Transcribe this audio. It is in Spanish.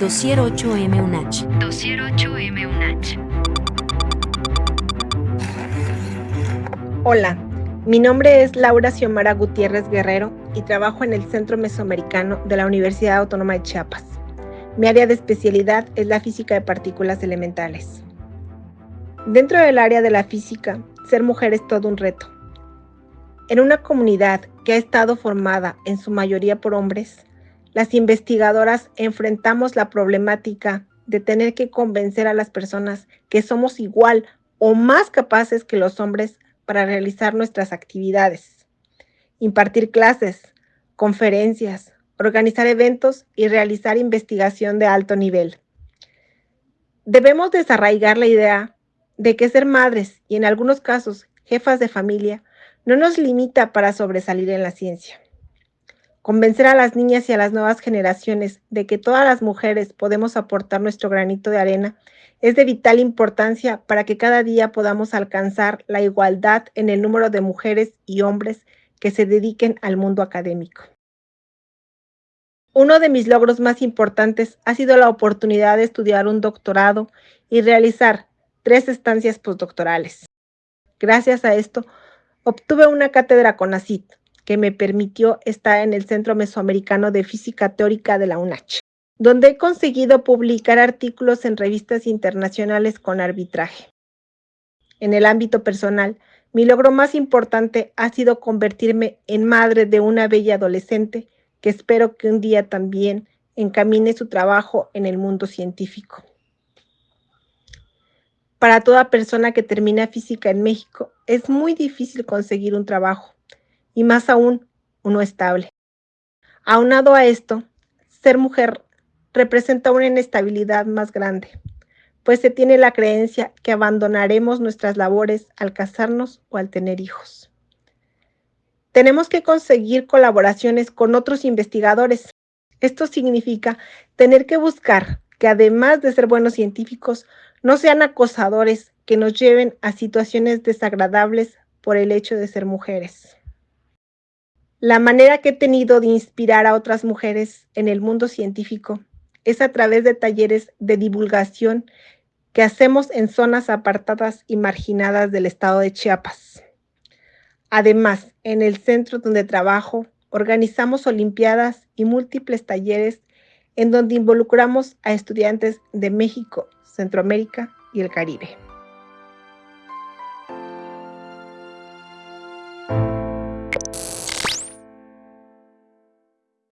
Dossier 8M UNACH. Dossier 8M UNACH. Hola, mi nombre es Laura Xiomara Gutiérrez Guerrero y trabajo en el Centro Mesoamericano de la Universidad Autónoma de Chiapas. Mi área de especialidad es la física de partículas elementales. Dentro del área de la física, ser mujer es todo un reto. En una comunidad que ha estado formada en su mayoría por hombres, las investigadoras enfrentamos la problemática de tener que convencer a las personas que somos igual o más capaces que los hombres para realizar nuestras actividades, impartir clases, conferencias, organizar eventos y realizar investigación de alto nivel. Debemos desarraigar la idea de que ser madres y en algunos casos jefas de familia no nos limita para sobresalir en la ciencia. Convencer a las niñas y a las nuevas generaciones de que todas las mujeres podemos aportar nuestro granito de arena es de vital importancia para que cada día podamos alcanzar la igualdad en el número de mujeres y hombres que se dediquen al mundo académico. Uno de mis logros más importantes ha sido la oportunidad de estudiar un doctorado y realizar tres estancias postdoctorales. Gracias a esto, obtuve una cátedra con ACID, que me permitió estar en el Centro Mesoamericano de Física Teórica de la UNACH, donde he conseguido publicar artículos en revistas internacionales con arbitraje. En el ámbito personal, mi logro más importante ha sido convertirme en madre de una bella adolescente que espero que un día también encamine su trabajo en el mundo científico. Para toda persona que termina física en México, es muy difícil conseguir un trabajo y más aún uno estable. Aunado a esto, ser mujer representa una inestabilidad más grande, pues se tiene la creencia que abandonaremos nuestras labores al casarnos o al tener hijos. Tenemos que conseguir colaboraciones con otros investigadores. Esto significa tener que buscar que además de ser buenos científicos, no sean acosadores que nos lleven a situaciones desagradables por el hecho de ser mujeres. La manera que he tenido de inspirar a otras mujeres en el mundo científico es a través de talleres de divulgación que hacemos en zonas apartadas y marginadas del estado de Chiapas. Además, en el centro donde trabajo, organizamos olimpiadas y múltiples talleres en donde involucramos a estudiantes de México, Centroamérica y el Caribe.